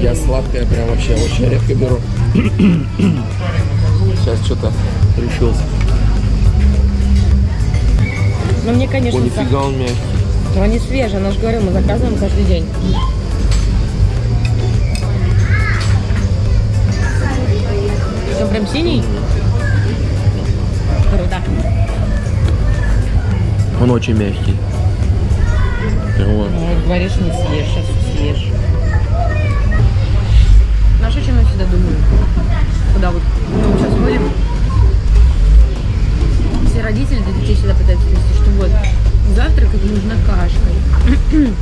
Я сладкое прям вообще очень редко беру. Сейчас что-то решился. Но мне, конечно, О, нифига он мягкий. Но они свежие, она же говорила, мы заказываем каждый день. Он прям синий? Круто. Он очень мягкий. Вот. Ну, говоришь, не съешь, сейчас съешь. Знаешь, о чем я всегда думаю? Куда вот мы сейчас ходим, все родители для детей всегда пытаются донести, что вот завтракать нужно кашкой.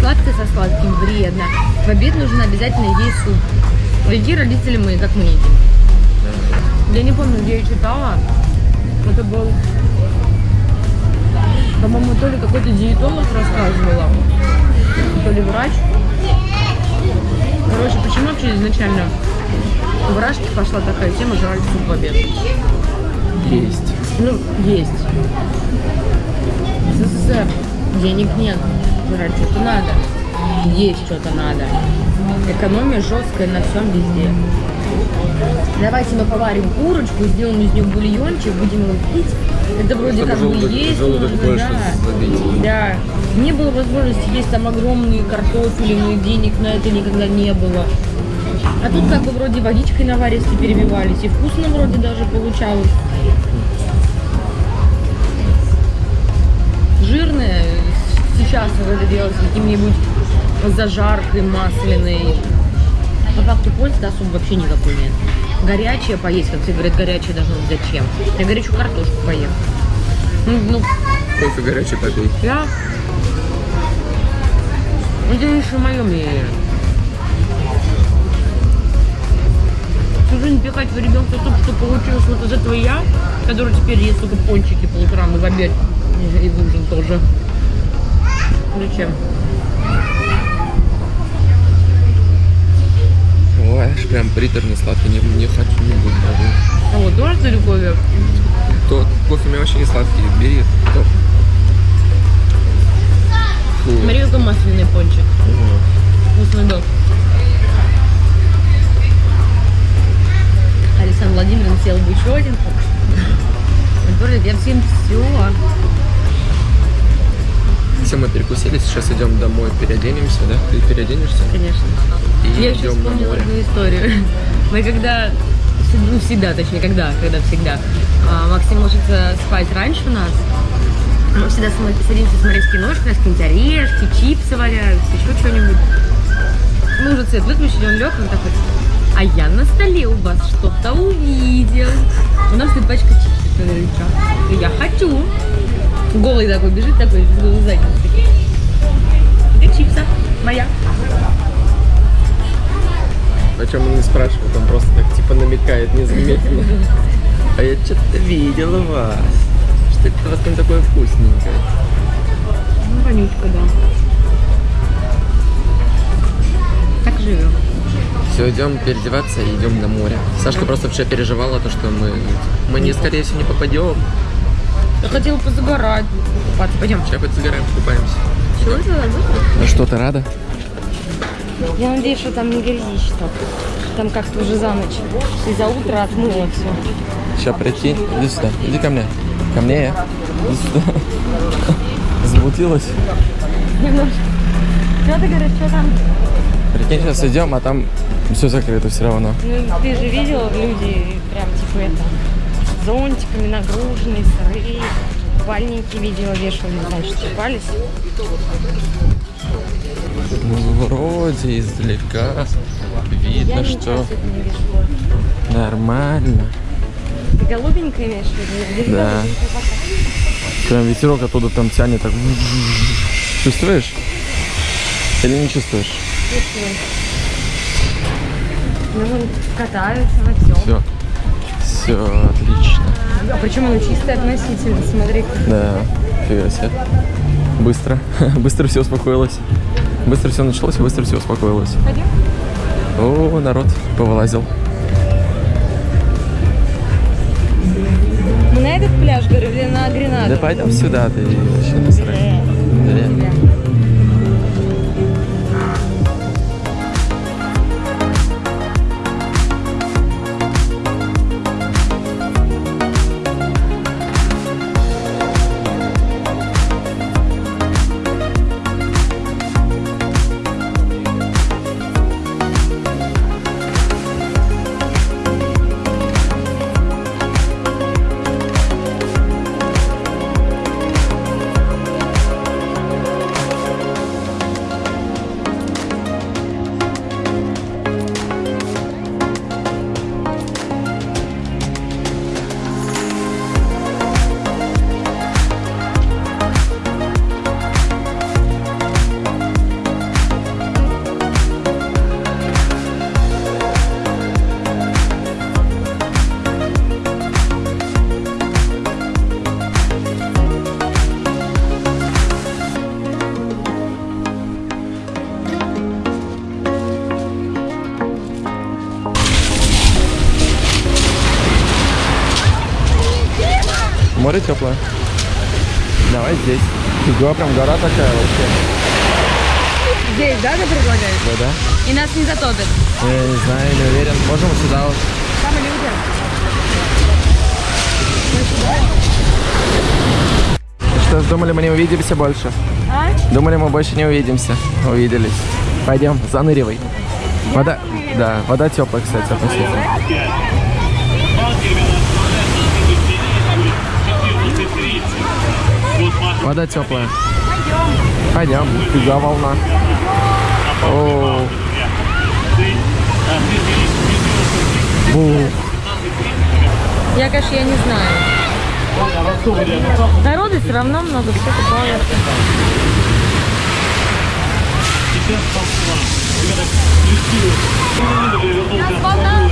Сладкое со сладким вредно. В обед нужно обязательно есть суп. Какие родители мы, как мы едим? Я не помню, где я читала. Это был, по-моему, то ли какой-то диетолог рассказывала, то ли врач. Короче, почему вообще изначально в Рашке пошла такая тема жрать суп в обед? Есть. Ну, есть. СССР денег нет. Жрать что-то надо. Есть что-то надо. Экономия жесткая на всем везде. Давайте мы поварим курочку, сделаем из нее бульончик, будем его пить. Это вроде Чтобы как бы есть. желудок больше да. Да. Не было возможности есть там огромные картофели, денег на это никогда не было. А тут как бы вроде водичкой наваристой перебивались, и вкусно вроде даже получалось. Жирное сейчас вот это делать каким-нибудь зажаркой масляной. По факту пользы особо вообще никакой нет. Горячее поесть, как все говорят, горячее должно быть зачем? Я горячую картошку поем. Ну, ну, Кофе горячий попей. я... Это еще мое мнение. Жизнь пихать в ребенка то, что получилось вот из этого я, который теперь ест только пончики по утрам и в обед, и в ужин тоже. Зачем? Ой, прям приторно сладкий. Не, не хочу, не буду даже. А вот тоже ты любовь? То кофе у меня вообще не сладкий. Бери. топ. Масляный пончик. Ого. Вкусный был. Александр Владимирович съел бы еще один. Говорит, я всем все. Все, мы перекусили, сейчас идем домой, переоденемся, да? Ты переоденешься? Конечно. И Я еще на вспомнила одну историю. Мы когда, ну всегда, точнее, когда, когда всегда, а, Максим ложится спать раньше нас, мы всегда садимся смотреть киношку, у нас какие-нибудь орешки, чипсы валяются, еще что-нибудь. Мы уже цвет выключили, он лег, он такой, а я на столе у вас что-то увидел. У нас стоит пачка чипсов, я говорю, «Чё?» я хочу. Голый такой бежит, такой, с голой. Это чипса моя. Причем он не спрашивает, он просто так типа намекает незаметно. А я что-то видела вас. Что это у вас там такое вкусненькое? Ну, вонючка, да. Так живем. Все, идем переодеваться и идем на море. Сашка просто вчера переживала то, что мы, мы не, скорее всего, не попадем. Я хотела позагорать, купаться. Пойдем. Сейчас хоть загораем, купаемся. Чего это забыла? Ну что, ты рада? Я надеюсь, что там не грязишь что Там как-то уже за ночь. И за утро отмыло все. Сейчас прийти. Иди сюда, иди ко мне. Ко мне. Иди сюда. Замутилась. Немножко. Что ты говоришь, что там? Прикинь, сейчас идем, а там все закрыто все равно. Ну, ты же видел, люди прям типа это, зонтиками нагруженные, сырые. Купальники видела, вешали, значит, купались. Ну, вроде издалека видно, что нормально. Ты голубенькая имеешь в виду? Да. Прям ветерок оттуда там тянет так. Чувствуешь? Или не чувствуешь? Чувствую. Ну, вон катаются на всем. Все. Все отлично. А причем оно чистое относительно, смотри. Да, фига себе. Быстро. Быстро все успокоилось. Быстро все началось и быстро все успокоилось. Пойдем? О, народ повылазил. Мы на этот пляж, говорю, или на Гренаду? Да пойдем сюда, ты вообще насрать. Да. Море теплое. Давай здесь. Фига, прям гора такая вообще. Здесь, да, ты предлагаешь? Да, да. И нас не затопит. Я не знаю, не уверен. Можем сюда вот. Там люди. Что ж, думали, мы не увидимся больше? А? Думали, мы больше не увидимся. Увиделись. Пойдем, заныривай. Вода, да, вода теплая, кстати, относительно. Вода теплая. Пойдем. Фига волна. О. Бу. Я, конечно, я не знаю. Народу все равно много, все купают. Холодно.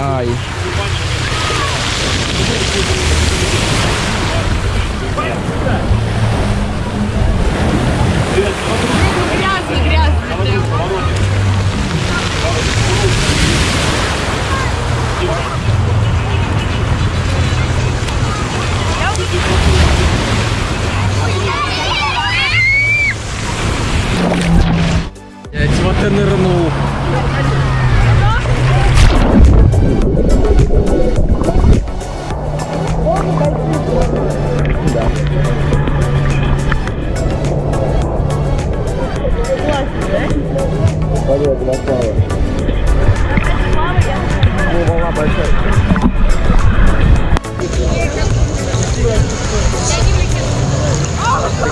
Ai. Vai,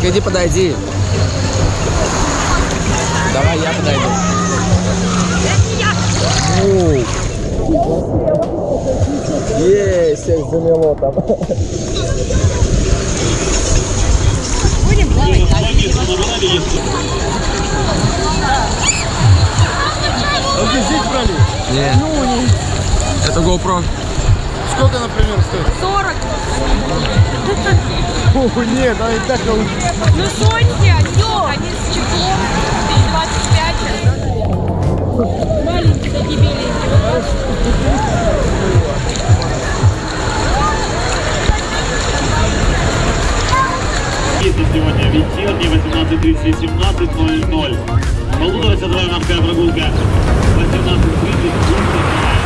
иди подойди. Давай я подойду. Есть, всех замело там. Не. Это GoPro сколько, например, стоит? 40. О, нет, а и так... Ну, сотни, все. они с чехлом, 25. Маленькие такие беленькие. Если сегодня вечерний, 18.30, 17.00. Полуторачасовая морская прогулка, 18.30, 17.00.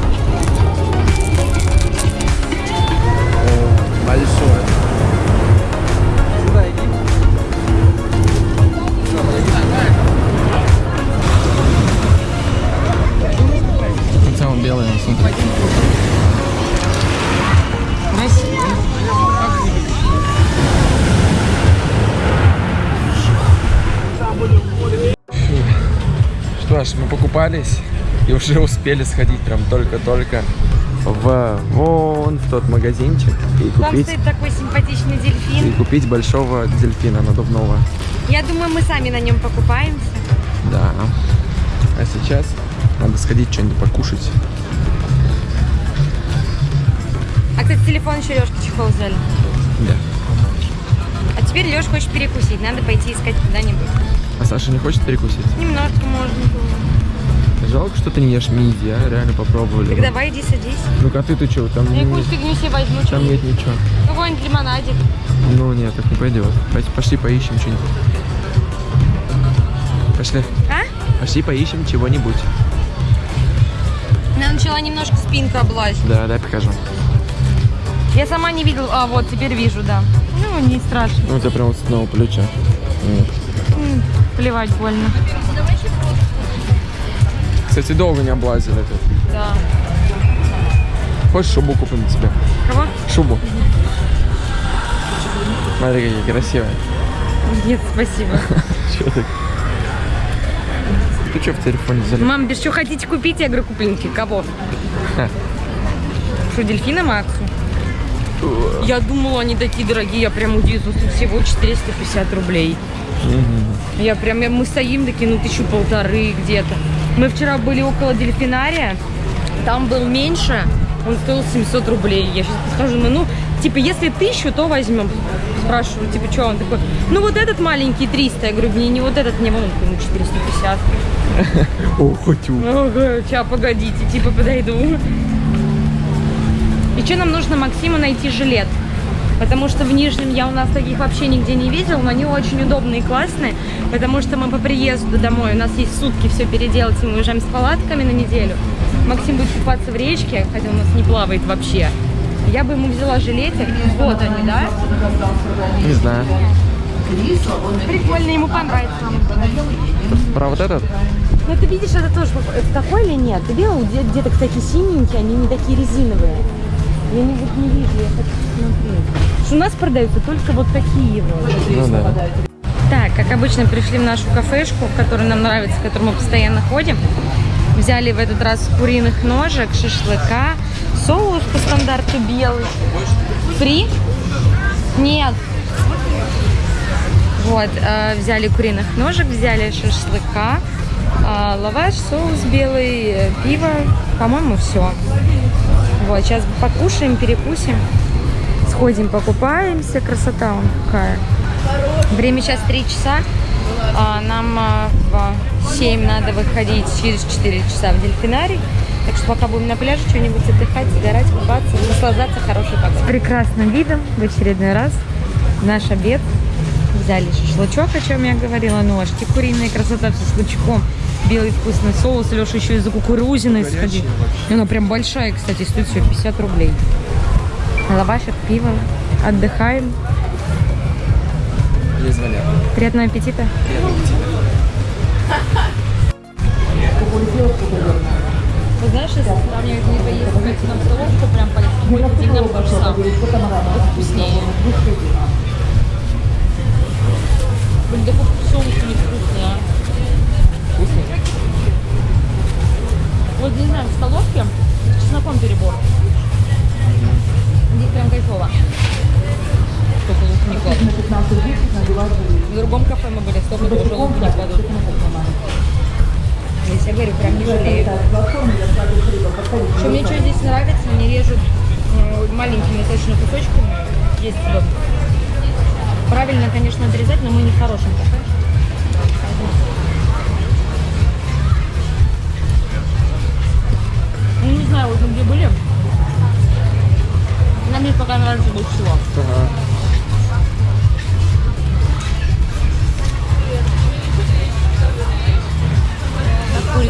Большое. Сюда иди. Самом белое, смотри. Что ж, мы покупались и уже успели сходить прям только-только в вон в тот магазинчик и Там купить, стоит такой симпатичный и дельфин. купить большого дельфина надувного. Я думаю, мы сами на нем покупаемся. Да. А сейчас надо сходить что-нибудь покушать. А, кстати, телефон еще Лешка чехол взяли. Да. А теперь Леш хочет перекусить. Надо пойти искать куда-нибудь. А Саша не хочет перекусить? Немножко можно было. Жалко, что ты не ешь миди, а? Реально попробовали. Так давай иди садись. Ну-ка, а ты-то что? Там, Я не- какую фигню себе возьму. там нет ничего. Какой-нибудь лимонадик. Ну нет, так не пойдет. Пошли поищем что-нибудь. Пошли. А? Пошли поищем чего-нибудь. Она начала немножко спинку облазить. Да, дай покажу. Я сама не видела. А, вот, теперь вижу, да. Ну, не страшно. Ну, тебя прям вот с одного плеча. Вот. Плевать больно. Кстати, долго не облазили это. Да. Хочешь шубу купим тебе? Кого? Шубу. Смотри, какие красивые. Нет, спасибо. Чё ты? Ты что в телефоне залез? Мам, без что хотите купить? Я говорю, куплинки. Кого? Ха. Что, дельфина Максу? Я думала, они такие дорогие, я прям удивилась. Тут всего 450 рублей. Я прям, я- мы стоим такие, ну, тысячу полторы где-то. Мы вчера были около дельфинария, там был меньше, он стоил 700 рублей. Я сейчас подхожу, думаю, ну, типа, если тысячу, то возьмем. Спрашиваю, типа, что он такой, ну, вот этот маленький 300. Я говорю, не, не вот этот, не вон, ну, 450. О. Ага, сейчас, погодите, типа, подойду. И что нам нужно Максиму найти жилет? Потому что в Нижнем я у нас таких вообще нигде не видела, но они очень удобные и классные, потому что мы по приезду домой, у нас есть сутки все переделать, и мы уезжаем с палатками на неделю. Максим будет купаться в речке, хотя у нас не плавает вообще. Я бы ему взяла жилетик. Вот они, да? Не знаю. Прикольно, ему понравится. Про вот этот? Ну ты видишь, это тоже это такой или нет? Ты видел, где- деток такие синенькие, они не такие резиновые. Я не, вот не вижу, я хочу посмотреть. Что у нас продаются только вот такие вот. Ну да. Так, как обычно, пришли в нашу кафешку, в которой нам нравится, в которой мы постоянно ходим. Взяли в этот раз куриных ножек, шашлыка, соус по стандарту белый. Фри? Нет. Вот, э, взяли куриных ножек, взяли шашлыка, э, лаваш, соус белый, э, пиво, по-моему, все. Вот, сейчас покушаем, перекусим, сходим, покупаемся, красота вон какая. Время сейчас 3 часа, а нам а, в 7 надо выходить через 4 часа в дельфинарий. Так что пока будем на пляже что-нибудь отдыхать, загорать, купаться, наслаждаться хорошей погодой. С прекрасным видом в очередной раз наш обед. Взяли шашлычок, о чем я говорила, ножки куриные, красота с шашлычком. Белый вкусный соус, Леша еще и за кукурузиной сходил. И Она прям большая, кстати, стоит всего 50 рублей. Лавашек, пиво. Отдыхаем. Приятного аппетита. Вы знаешь, если сравнивать не поесть на столовку, прям по деньгам то же самое. Вкуснее. Блин, такой соус невкусный, а. Вкусно? Вот не знаю, в столовке с чесноком перебор. Здесь прям кайфово. Только лук не кладут. В другом кафе мы были, столько тоже лук не кладут. Здесь, я говорю, прям не жалею. Что мне что здесь нравится, мне режут маленькими точно кусочками. Есть вот. Правильно, конечно, отрезать, но мы не в хорошем кафе. Ну, не знаю, вот мы где были. Нам здесь пока нравится больше всего. Ага.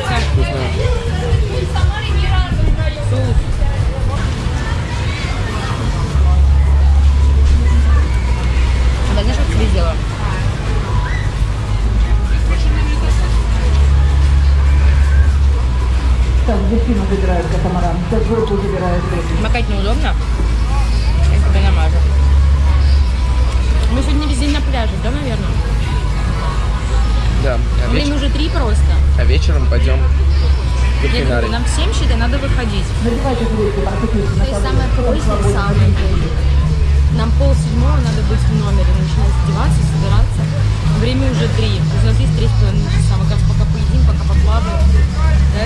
Как курица. Соус. Забирает катамаран. Сейчас группу забирает. Макать неудобно. Я тебе намажу. Мы сегодня весь день на пляже, да, наверное? Да. А, Время веч- уже три просто. а вечером пойдем дельфинарий. нам в 7 считай, надо выходить. Надевайте на То есть самое позднее, самое позднее. Нам пол седьмого надо быть в номере, начинать одеваться, собираться. Время уже три. У нас есть три с половиной часа. Мы как пока поедим, пока поплаваем. Да?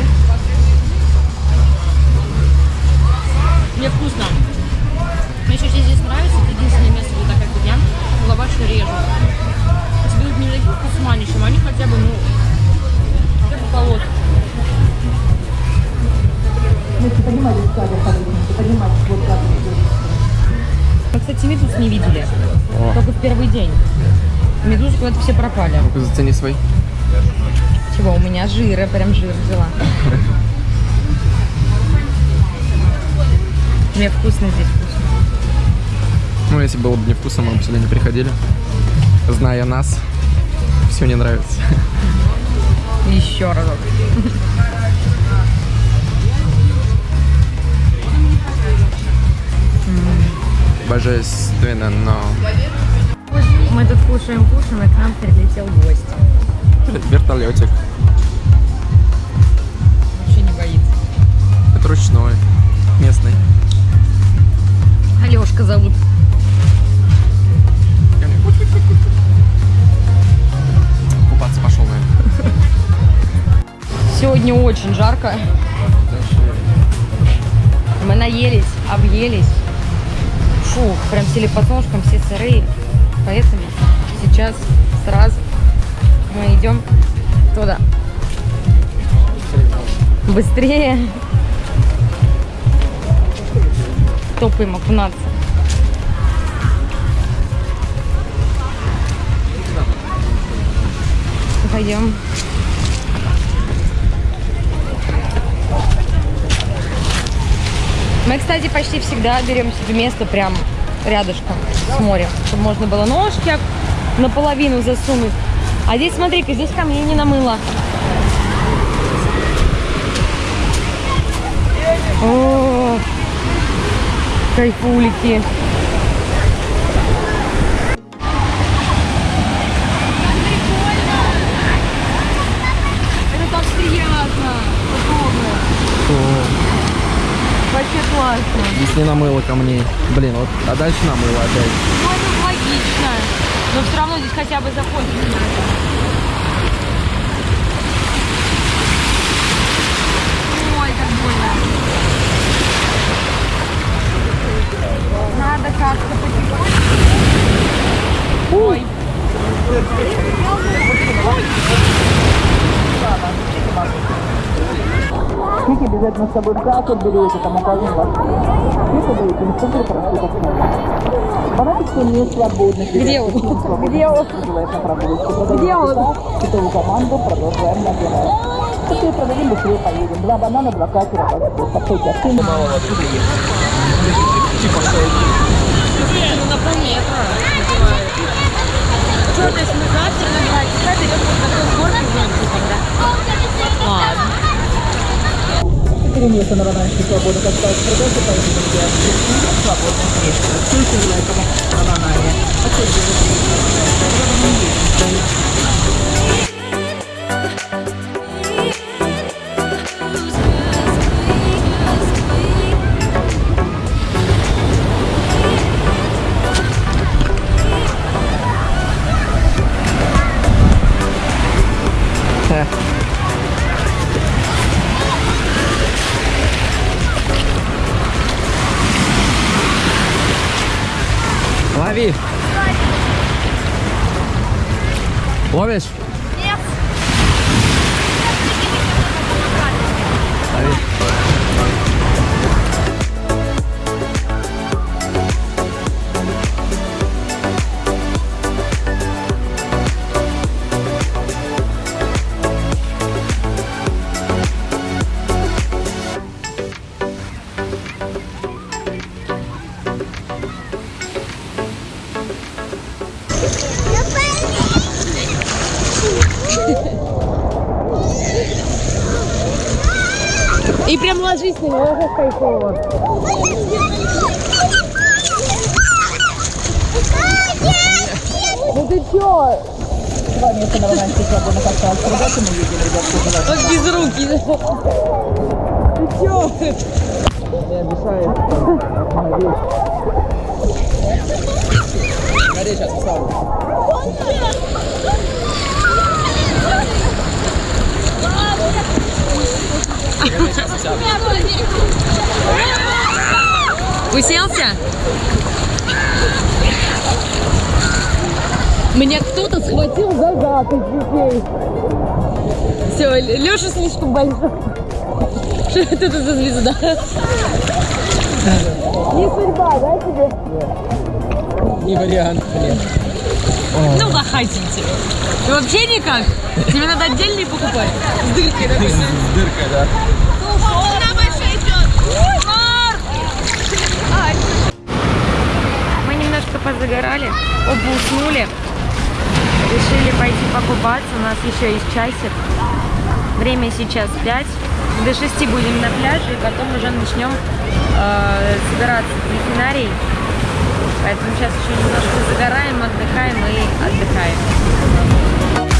Все пропали. Ну-ка, Зацени свой. Чего, у меня жира, прям жир взяла. Мне вкусно здесь, вкусно. Ну, если было бы невкусно, мы бы сюда не приходили. Зная нас, все не нравится. Еще разок. Божественно, но... Мы тут кушаем, кушаем, и к нам прилетел гость. Вертолетик. Вообще не боится. Это ручной. Местный. Алешка зовут. Купаться пошел, наверное. Сегодня очень жарко. Мы наелись, объелись. Фух, прям сели по ножкам, все сырые. Поэтому идем туда. Быстрее. Топаем окунаться. Пойдем. Мы, кстати, почти всегда берем себе место прям рядышком с морем, чтобы можно было ножки наполовину засунуть. А здесь, смотри-ка, здесь камней не намыло. О, кайфулики. Это так приятно. Вообще классно. Здесь не намыло камней. Блин, вот, а дальше намыло опять. Но все равно здесь хотя бы закончить надо. Ой, как больно. Надо как-то потихоньку. Ой. Книг обязательно с собой в кассу берете, там указан ваш Книг даете, инструктор проституток. Фанатики не свободны. Где он? Где он? Где он? Китовую команду продолжаем набирать. Быстрее продадим, быстрее поедем. Два банана, два катера, пожалуйста. Подходите, активно. Ну, на полметра называют. Что, то есть мы завтра набрать? Кстати, идет вот такой сборки знаете, когда? Ладно. Четыре места на бананчике свободных осталось продажи, поэтому я свободных мест. Чуйте, желательно на банане. Кайфово. Ну ты чё? Два места на бананчике свободных осталось продажи, мы едем, ребят, Вот без руки. Ты чё? Не обещаю. Смотри, сейчас поставлю. Уселся? Меня кто-то схватил за зад из. Все, Леша слишком большой. Что это за звезда? Не судьба, да, тебе? Не вариант, блин. Ну, как хотите. И вообще никак. Тебе надо отдельный покупать. С дыркой, да? С дыркой, да. Мы немножко позагорали, оба уснули. Решили пойти покупаться. У нас еще есть часик. Время сейчас 5. До 6 будем на пляже, и потом уже начнем э, собираться в дельфинарий. Поэтому сейчас еще немножко загораем, отдыхаем и отдыхаем.